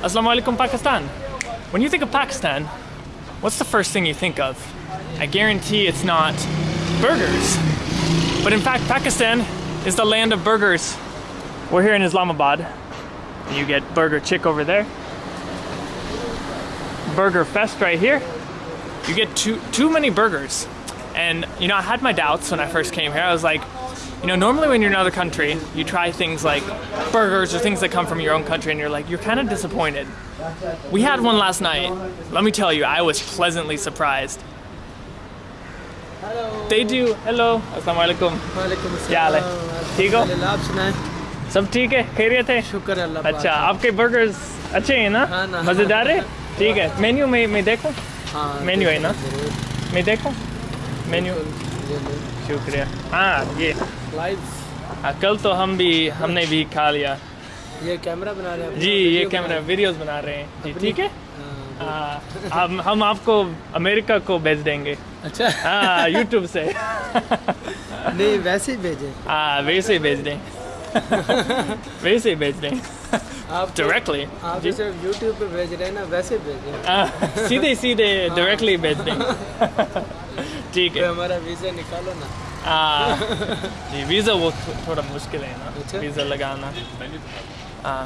Assalamu alaikum Pakistan. When you think of Pakistan, what's the first thing you think of? I guarantee it's not burgers. But in fact, Pakistan is the land of burgers. We're here in Islamabad. You get Burger Chick over there. Burger Fest right here. You get too too many burgers. And you know, I had my doubts when I first came here. I was like, you know, normally when you're in another country, you try things like burgers or things that come from your own country and you're like, you're kind of disappointed. We had one last night. Let me tell you, I was pleasantly surprised. They do. Hello. Assalamu alaikum. वालेकुम क्या हाल है? ठीक हो? अल्हम्दुलिल्लाह, आप सुनाएं सब ठीक है खैरियत है शुक्र है अल्लाह पाक अच्छा आपके बर्गर्स अच्छे हैं ना हाँ ना। मज़ेदार है ठीक है मेन्यू में मैं देखूं हाँ, मेन्यू है ना जरूर, मैं देखूं मेन्यू شکریہ۔ ہاں یہ لائف ہاں، کل تو ہم بھی ہم نے بھی کھا لیا۔ یہ کیمرہ بنا رہے ہیں۔ جی یہ کیمرہ ویڈیوز بنا رہے ہیں۔ جی ٹھیک ہے؟ ہاں، ہاں، ہم آپ کو امریکہ کو بھیج دیں گے۔ اچھا۔ ہاں یوٹیوب سے۔ نہیں ویسے ہی بھیجیں۔ ہاں ویسے ہی بھیج دیں۔ ویسے ہی بھیج دیں۔ آپ ڈائریکٹلی آپ جیسے یوٹیوب پہ بھیج رہے ہیں نا ویسے بھیج دیں۔ سیدھے سیدھے ڈائریکٹلی بھیج دیں۔ ٹھیک ہے۔ ہمارا ویزا نکالو نا۔ ہاں جی ویزا وہ تھوڑا مشکل ہے نا۔ اچھا۔ ویزا لگانا۔ ہاں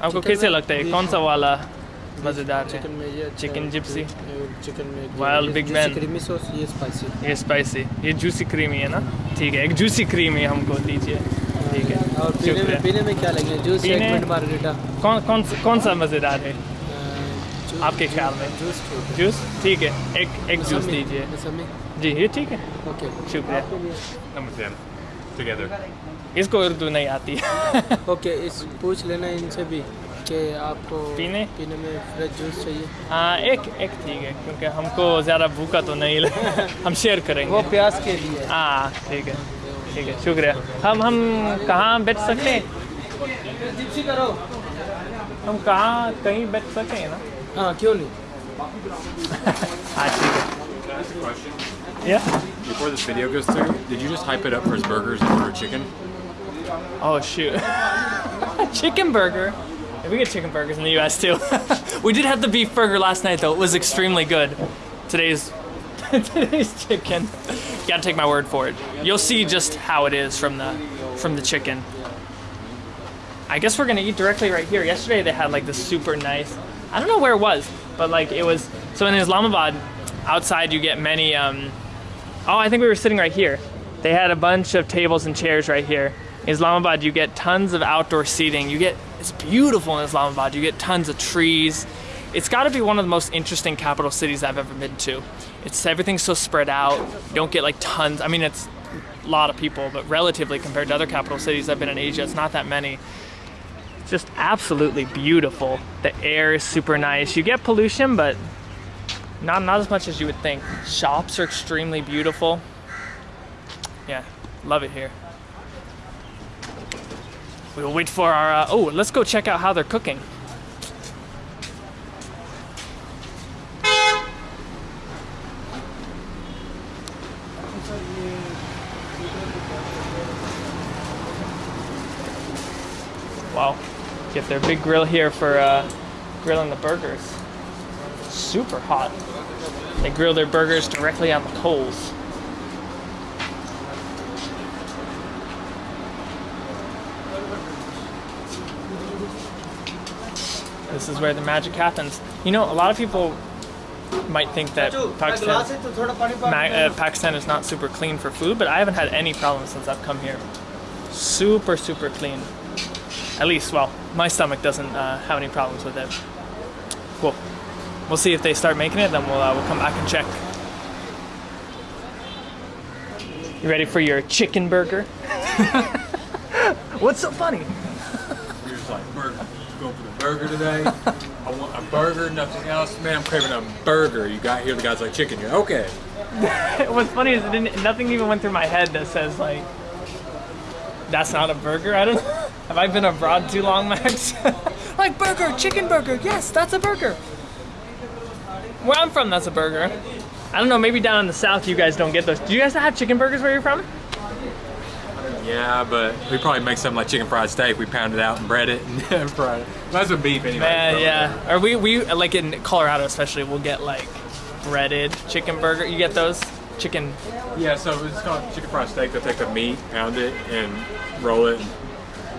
آپ کو کیسے لگتا ہے؟ کون سا والا مزیدار ہے؟ چکن جپسی وائل بگ مین یہ اچھا اسپائسی یہ جوسی کریمی ہے نا؟ ٹھیک ہے ایک جوسی کریمی ہم کو دیجیے۔ ٹھیک ہے۔ اور پینے میں کیا لگے؟ Juice margarita? کون کون سا مزیدار ہے؟ آپ کے خیال میں؟ جوس؟ ٹھیک ہے ایک ایک جوس دیجیے جی یہ ٹھیک ہے۔ اوکے۔ شکریہ۔ اس کو اردو نہیں آتی۔ اوکے اس پوچھ لینا ان سے بھی کہ آپ کو پینے؟ پینے میں فریش جوس چاہیے۔ ہاں ایک ایک ٹھیک ہے کیونکہ ہم کو زیادہ بھوکا تو نہیں لگا ہم شیئر کریں گے۔ وہ پیاس کے لیے۔ ہاں ٹھیک ہے ٹھیک ہے شکریہ۔ ہم ہم کہاں بیٹھ سکتے ہیں؟ جی، جی، جی، ہم کہاں کہیں بیٹھ سکیں نا؟ में फ्रेश जूस चाहिए हाँ एक एक ठीक है क्योंकि हमको ज़्यादा भूखा तो नहीं लगे हम शेयर वो करेंगे प्याज के लिए हाँ ठीक है ठीक है शुक्रिया हम हम कहाँ बैठ सकते हैं जिप्सी करो हम कहाँ कहीं बैठ सकते हैं ना हाँ क्यों नहीं हाँ ठीक है Can I ask a question? Yeah. Before this video goes through, did you just hype it up for his burgers and order chicken? Oh shoot. chicken burger. Yeah, we get chicken burgers in the US too. we did have the beef burger last night though. It was extremely good. Today's today's chicken. You gotta take my word for it. You'll see just how it is from the from the chicken. I guess we're gonna eat directly right here. Yesterday they had like this super nice I don't know where it was, but like it was so in Islamabad, outside you get many um Oh, I think we were sitting right here. They had a bunch of tables and chairs right here. Islamabad, you get tons of outdoor seating. You get it's beautiful in Islamabad. You get tons of trees. It's got to be one of the most interesting capital cities I've ever been to. It's everything's so spread out. You don't get like tons. I mean, it's a lot of people, but relatively compared to other capital cities I've been in Asia, it's not that many. Just absolutely beautiful. The air is super nice. You get pollution, but not not as much as you would think. Shops are extremely beautiful. Yeah, love it here. We'll wait for our. Uh, oh, let's go check out how they're cooking. Wow, get their big grill here for uh, grilling the burgers. Super hot. They grill their burgers directly on the coals. This is where the magic happens. You know, a lot of people might think that Pakistan, uh, Pakistan is not super clean for food, but I haven't had any problems since I've come here. Super, super clean. At least, well, my stomach doesn't uh, have any problems with it. Cool. We'll see if they start making it, then we'll, uh, we'll come back and check. You ready for your chicken burger? What's so funny? You're just like, burger. Going for the burger today? I want a burger, nothing else. Man, I'm craving a burger. You got here, the guy's like, chicken. You're okay. What's funny is it didn't, nothing even went through my head that says like, that's not a burger. I don't. Have I been abroad too long, Max? like burger, chicken burger. Yes, that's a burger. Where I'm from, that's a burger. I don't know. Maybe down in the south, you guys don't get those. Do you guys have chicken burgers where you're from? Yeah, but we probably make something like chicken fried steak. We pound it out and bread it and fried it. That's with beef anyway. Man, yeah. Or we we like in Colorado especially, we'll get like breaded chicken burger. You get those chicken. Yeah, so it's called chicken fried steak. They'll take the meat, pound it, and roll it, and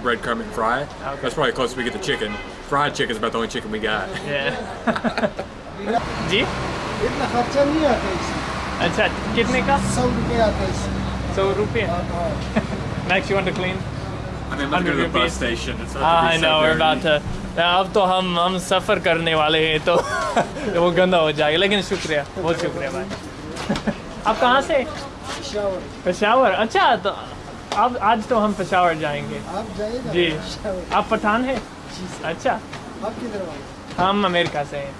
breadcrumb it, and fry it. Okay. That's probably the closest we get to chicken. Fried chicken is about the only chicken we got. Yeah. जी इतना खर्चा नहीं आता इसमें अच्छा कितने का सौ रुपये आता है इसमें सौ रुपये हाँ Max, you want to clean? I mean, let's go to the 100 bus rupees. station. It's not हाँ to I be know so we're about dirty. to अब तो हम हम सफ़र करने वाले हैं तो तो वो गंदा हो जाएगा लेकिन शुक्रिया बहुत शुक्रिया भाई آپ کہاں سے? پشاور۔ اچھا تو اب آج تو ہم پشاور جائیں گے۔ جی۔ آپ پٹھان ہیں؟ اچھا۔ ہم امریکہ سے ہیں۔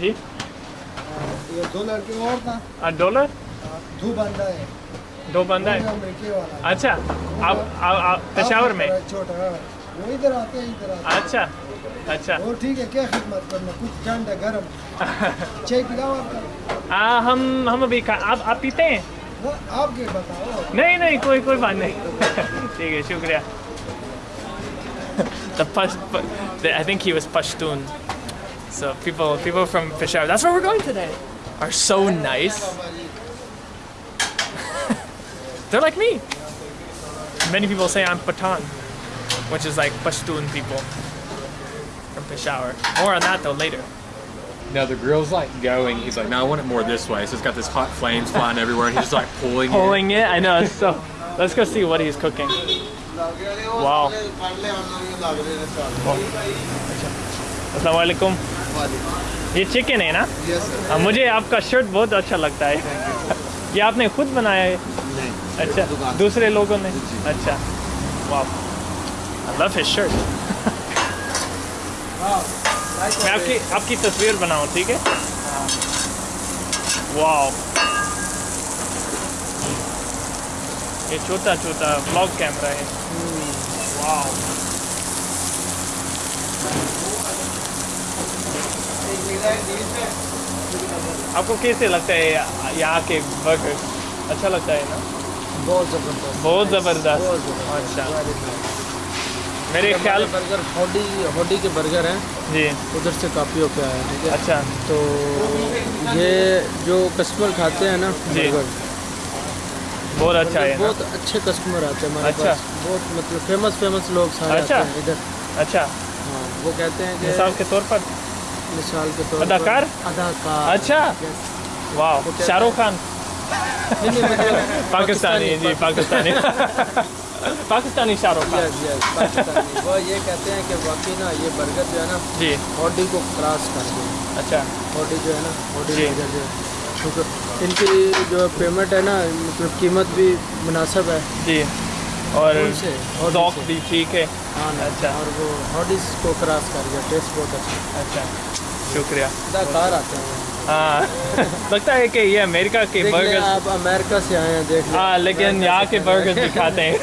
جی۔ ڈالر دو بندہ ہے دو بندہ ہے اچھا پشاور میں؟ اچھا۔ अच्छा और oh, ठीक है क्या खिदमत करना? कुछ ठंडा गर्म। चाय पिलाओ आपका आ, हम हम अभी खा आप आप पीते हैं? आप के बताओ। नहीं नहीं कोई कोई बात नहीं। ठीक है शुक्रिया। The Push, the, I think he was Pashtun. So people people from Peshawar, that's where we're going today, are so nice. They're like me. Many people say I'm Pathan, which is like Pashtun people from Peshawar. More on that though later. No, the grill's like going. He's like, no, I want it more this way. So it's got this hot flames flying everywhere, and he's just like pulling, it. Pulling it, I know. It's so. Let's go see what he's cooking. Wow. अस्सलाम वालेकुम ये chicken है ना हाँ, मुझे आपका shirt बहुत अच्छा लगता है ये आपने खुद बनाया है अच्छा दूसरे लोगों ने अच्छा वाह आई लव हिज शर्ट میں آپ کی آپ کی تصویر بناؤں ٹھیک ہے؟ واو۔ یہ چھوٹا چھوٹا بلاگ کیمرہ ہے۔ واو۔ آپ کو کیسے لگتا ہے یہاں کے برگر اچھا لگتا ہے نا؟ بہت زبردست۔ بہت زبردست۔ اچھا۔ میرے خیال برگر ہوڈی ہوڈی کے برگر ہیں جی۔ ادھر سے کافی ہو کے آیا ہے؟ اچھا۔ تو یہ جو کسٹمر کھاتے ہیں نا جی۔ بہت اچھا ہے بہت اچھے کسٹمر آتے ہیں اچھا۔ بہت مطلب فیمس فیمس لوگ سارے اچھا۔ ادھر۔ اچھا۔ ہاں وہ کہتے ہیں کہ مثال کے طور پر؟ مثال کے طور پر اداکار؟ اداکار۔ اچھا۔ واہ شاہ رخ خان۔ پاکستانی جی پاکستانی۔ پاکستانی شاہ رخ یس یس وہ یہ کہتے ہیں کہ واقعی نا یہ برگر جو ہے نا جی۔ ہاڈی کو کراس کر دیں اچھا۔ ہاڈی جو ہے نا ہاڈی جو جی۔ ہے کیونکہ ان کی جو پیمنٹ ہے نا مطلب قیمت بھی مناسب ہے۔ جی۔ اور ذوق بھی ٹھیک ہے۔ ہاں اچھا۔ اور وہ ہاڈیز کو کراس کر گیا ٹیسٹ بہت اچھا۔ اچھا۔ شکریہ۔ آتے ہیں۔ को क्रॉस कर दिया टेस्ट बहुत अच्छा अच्छा शुक्रिया अदाकार आते हैं हाँ लगता है कि ये अमेरिका के देख लें, बर्गर आप अमेरिका से आए हैं देख लें। हाँ लेकिन अमेरिका यहाँ से के खाते बर्गर्स हैं। भी खाते हैं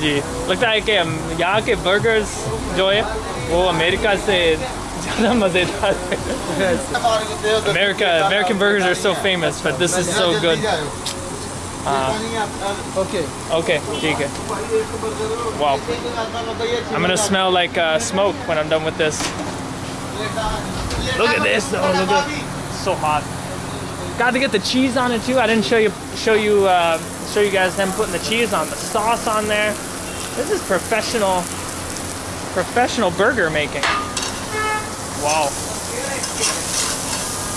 जी लगता है कि हम- यहाँ के बर्गर्स जो है वो अमेरिका से ज़्यादा मज़ेदार है Yes. America American burgers are so famous but this is so good Okay. okay ठीक है wow I'm gonna smell like uh, smoke when I'm done with this look at this though look at it's so hot got to get the cheese on it too I didn't show you show you uh, show you guys them putting the cheese on the sauce on there this is professional professional burger making wow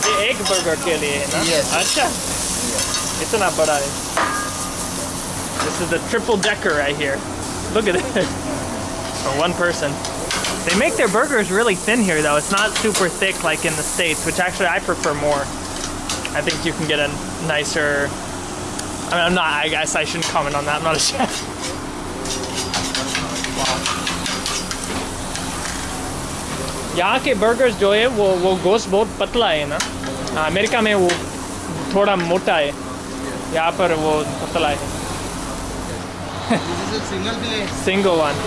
ये एक burger के लिए है ना Yes. अच्छा इतना बड़ा है This is the triple decker right here. Look at it. For one person. They make their burgers really thin here though. It's not super thick like in the States, which actually I prefer more. I think you can get a nicer I mean, I'm not, I guess I shouldn't comment on that. I'm not a chef. यहाँ के burgers जो है वो वो गोश्त बहुत पतला है ना हाँ, अमेरिका में वो थोड़ा मोटा है यहाँ पर वो पतला है single plate single one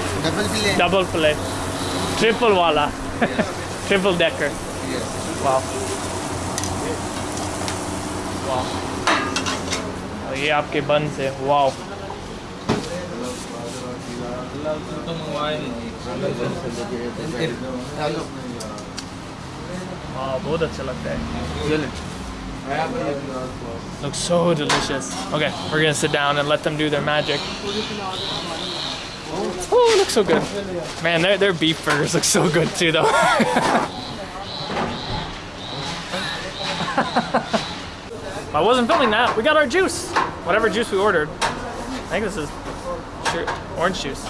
double plate double plate triple वाला ट्रिपल डेकर वाह वाह तो ये आपके बन से वाओ हाँ बहुत अच्छा लगता है Looks so delicious. Okay, we're gonna sit down and let them do their magic. Oh, it looks so good. Man, their, their beef burgers look so good too, though. I wasn't filming that. We got our juice. Whatever juice we ordered. I think this is orange juice.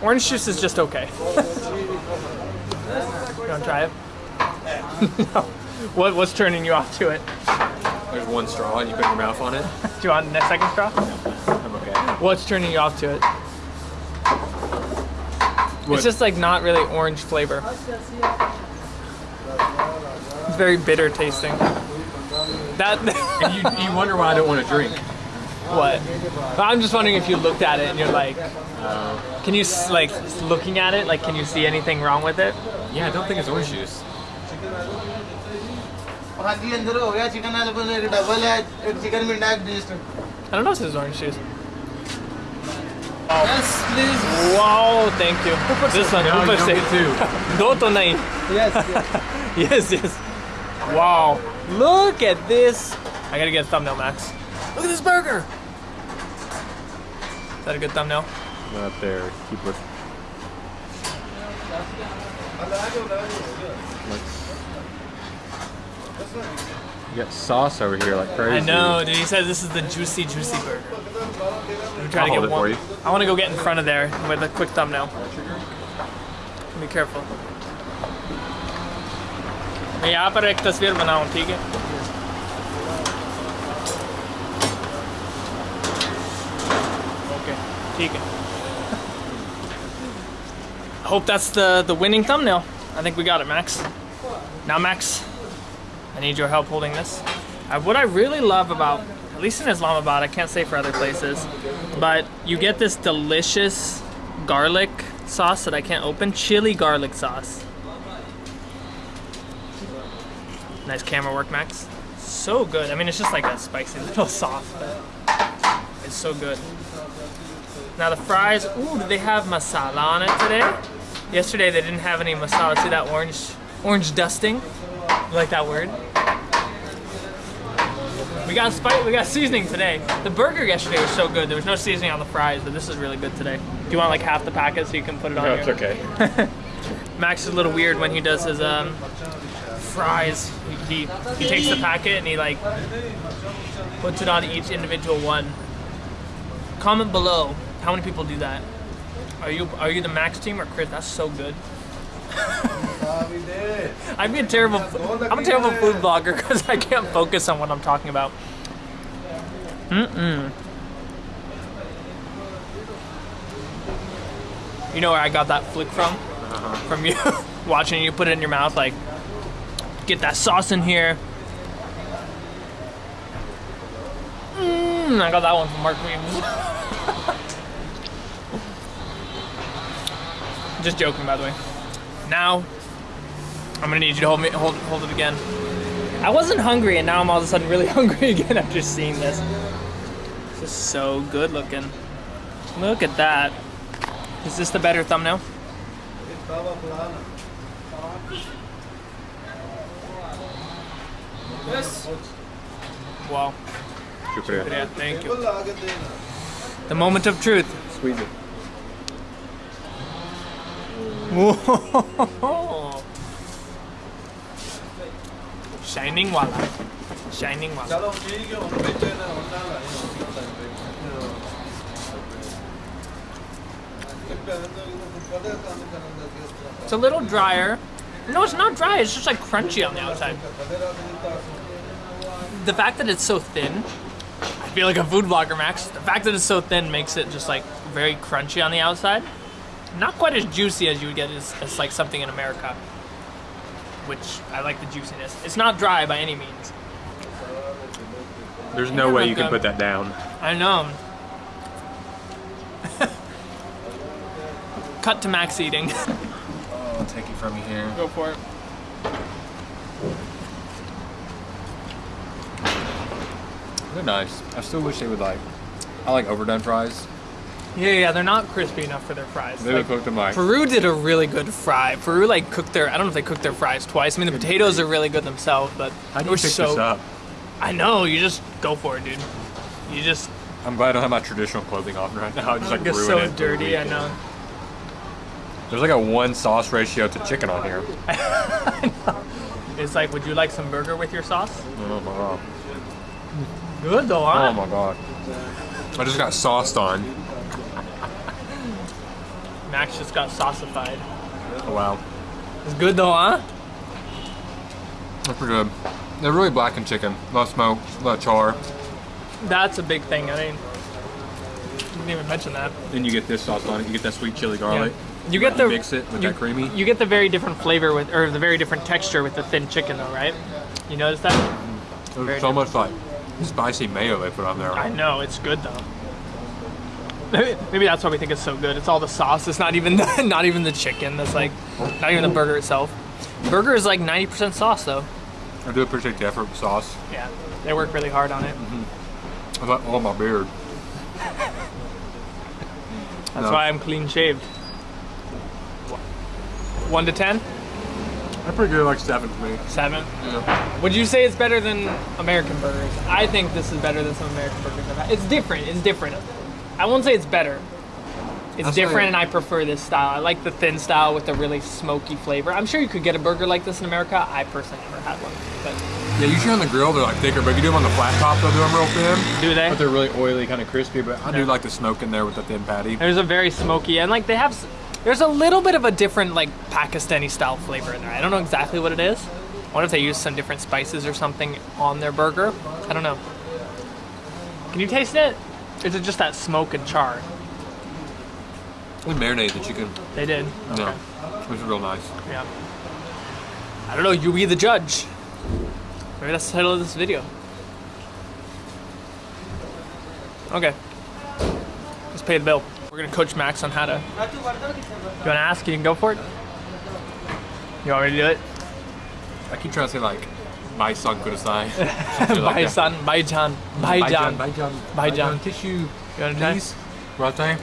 Orange juice is just okay. you want to try it? no. What, what's turning you off to it? There's one straw and you put your mouth on it. Do you want a second straw? I'm okay. What's turning you off to it? What? It's just like not really orange flavor. It's very bitter tasting. That And you, you wonder why I don't want to drink. what? I'm just wondering if you looked at it and you're like, can you like looking at it like can you see anything wrong with it? Yeah, I don't think it's orange juice. हाँ जी अंदर हो गया chicken वाले बने एक double है एक chicken में डाक डिस्ट I don't know if this is orange juice. Yes please Wow, thank you. This one, No, you ऊपर don't से. get two. दो तो नहीं. Yes, yes. Yes, yes. Wow. Look at this. I gotta get a thumbnail, Max. Look at this burger. Is that a good thumbnail? Not there. Keep looking. You got sauce over here like crazy. I know, dude. He says this is the juicy, juicy burger. I'm trying I'll to hold get it one. for you. I want to go get in front of there with a quick thumbnail. Be careful. मैं यहाँ पर एक तस्वीर बनाऊँ ठीक है Okay, ठीक है Hope that's the the winning thumbnail. I think we got it, Max. Now, Max, I need your help holding this. Uh, what I really love about, at least in Islamabad, I can't say for other places, but you get this delicious garlic sauce that I can't open, chili garlic sauce. Nice camera work, Max. So good. I mean, it's just like a spicy little sauce, but it's so good. Now the fries, ooh, do they have masala on it today? Yesterday they didn't have any masala. See that orange, orange dusting? You like that word? We got spice, we got seasoning today. The burger yesterday was so good. There was no seasoning on the fries, but this is really good today. Do you want like half the packet so you can put it on No, it's okay. Max is a little weird when he does his um, fries. He, he he takes the packet and he like puts it on each individual one. Comment below how many people do that. Are you are you the Max team or Chris? That's so good. I'd be a terrible. I'm a terrible food blogger because I can't focus on what I'm talking about. Mm-mm. You know where I got that flick from? From you watching you put it in your mouth, like get that sauce in here. Mm, I got that one from Mark Wiens. Just joking, by the way. Now, I'm gonna need you to hold me, hold, hold it again. I wasn't hungry, and now I'm all of a sudden really hungry again after seeing this. This is so good looking. Look at that. Is this the better thumbnail? Wow. Shukriya. Yeah, thank you. The moment of truth. Squeeze it. Whoa. Shining wala. Shining wala. It's a little drier. No, it's not dry. It's just like crunchy on the outside. The fact that it's so thin, I feel like a food blogger, Max. The fact that it's so thin makes it just like very crunchy on the outside. Not quite as juicy as you would get as, as like something in America, which I like the juiciness. It's not dry by any means. There's no way you can put that down. I know. Cut to max eating. I'll take it from you here. Go for it. They're nice. I still wish they would like, I like overdone fries. Yeah, yeah, they're not crispy enough for their fries. They Like, would cook them like. Peru did a really good fry. Peru like cooked their. I don't know if they cooked their fries twice. I mean, the potatoes are really good themselves, but How do you pick so. this up? I know. You just go for it, dude. You just I'm glad I don't have my traditional clothing on right now. I just like ruin so it dirty. I know. There's like a one sauce ratio to chicken on here. It's like, would you like some burger with your sauce? Oh my god. Good though, huh? Oh my god. I just got sauced on. Max just got saucified. Oh wow. It's good though, huh? They're pretty good. They're really blackened chicken. A lot of smoke, a lot of char. That's a big thing. I mean, didn't even mention that. Then you get this sauce on it. You get that sweet chili garlic. You get the mix it with you, that creamy. You get the very different flavor with, or the very different texture with the thin chicken, though, right? You notice that? Mm. There's very so much like spicy mayo they put on there. I know it's good though. Maybe maybe that's why we think it's so good. It's all the sauce. It's not even the, not even the chicken. That's like not even the burger itself. Burger is like 90% sauce though. I do appreciate the effort with sauce. Yeah, they work really hard on it. Mm-hmm. I thought, oh my beard. That's No. why I'm clean shaved. One to ten? They're pretty good, like seven for me. Seven. Yeah. Would you say it's better than American burgers? I think this is better than some American burgers I've had. It's different. It's different. I won't say it's better. It's different, and I prefer this style. I like the thin style with the really smoky flavor. I'm sure you could get a burger like this in America. I personally never had one. But Yeah, usually on the grill they're like thicker, but if you do them on the flat top, they'll do them real thin. do they? But they're really oily, kind of crispy. But I do like the smoke in there with the thin patty. There's a very smoky, and like they have, there's a little bit of a different like Pakistani style flavor in there. I don't know exactly what it is. I wonder if they use some different spices or something on their burger. I don't know. Can you taste it? Is it just that smoke and char? We marinate the chicken. They did. No, it was real nice. Yeah. I don't know. You be the judge. Maybe that's the title of this video. Okay. Let's pay the bill. We're gonna coach Max on how to. You wanna ask? You can go for it. You want me to do it? I keep trying to say like, my son could have signed. Baisan, Baijan, Baijan. Baijan. Baijan. Tissue, You wanna try? please. Rate.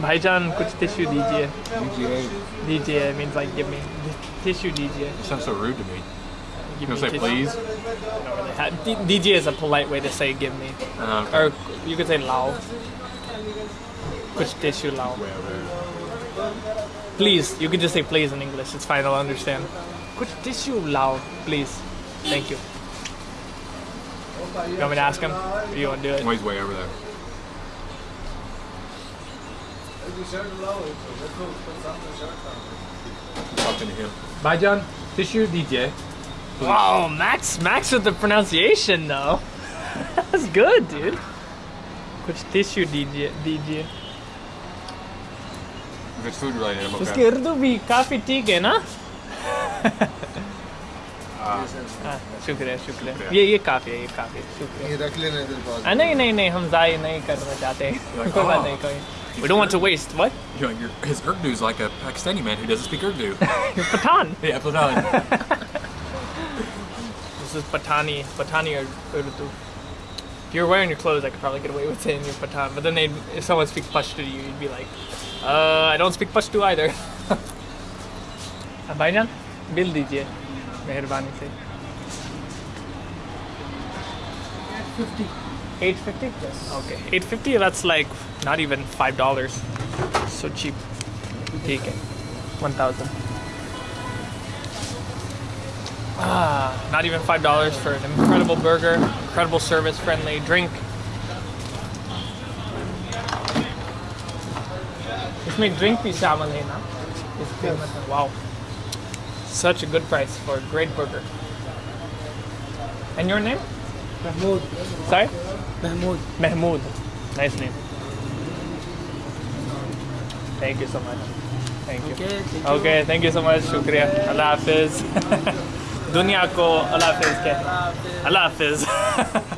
Baijan, kuch tissue dijiye. UGA. Dijiye means like give me tissue dijiye. Sounds so rude to me. You Give gonna me say tissue. please? Don't really have- DJ is a polite way to say give me. Uh, Or you could say lao. Kuch tissue lao. Please, you could just say please in English. It's fine, I'll understand. Kuch tissue lao, please. Thank you. You want me to ask him? Or you want to do it? Oh, he's way over there. Talking to him. Baijan, tissue DJ. Wow, Max, Max with the pronunciation though. That's good, dude. Kuch tissue DJ, DJ. If it's food related, I'm उसकी okay. Urdu भी काफी ठीक है ना हाँ, Ah. Ah, शुक्रिया शुक्रिया ये ये काफ़ी है ये काफ़ी शुक्रिया ये रख लेना इधर नहीं नहीं नहीं हम ज़ाय नहीं करना चाहते कोई बात नहीं कोई We don't want to waste what? You're, you're, his Urdu is like a Pakistani man who doesn't speak Urdu. Pathan. Yeah, Pathan. this is Patani, Patani Urdu. If you're wearing your clothes, I could probably get away with saying you're Pathan. But then they'd, if someone speaks Pashto to you, you'd be like, uh, I don't speak Pashto either. Abhaijan, bill dijiye. मेहरबानी से 850 yes okay 850 that's like not even five dollars so cheap ठीक है 1000 Ah, not even five dollars for an incredible burger, incredible service, friendly drink. इसमें drink भी शामिल है ना इसके मतलब wow such a good price for a great burger and your name Mahmood sorry Mahmood Mahmood nice name thank you so much thank you Okay, thank you. okay thank you so much शुक्रिया अल्लाह हाफिज दुनिया को अल्लाह हाफिज कहना अल्लाह हाफिज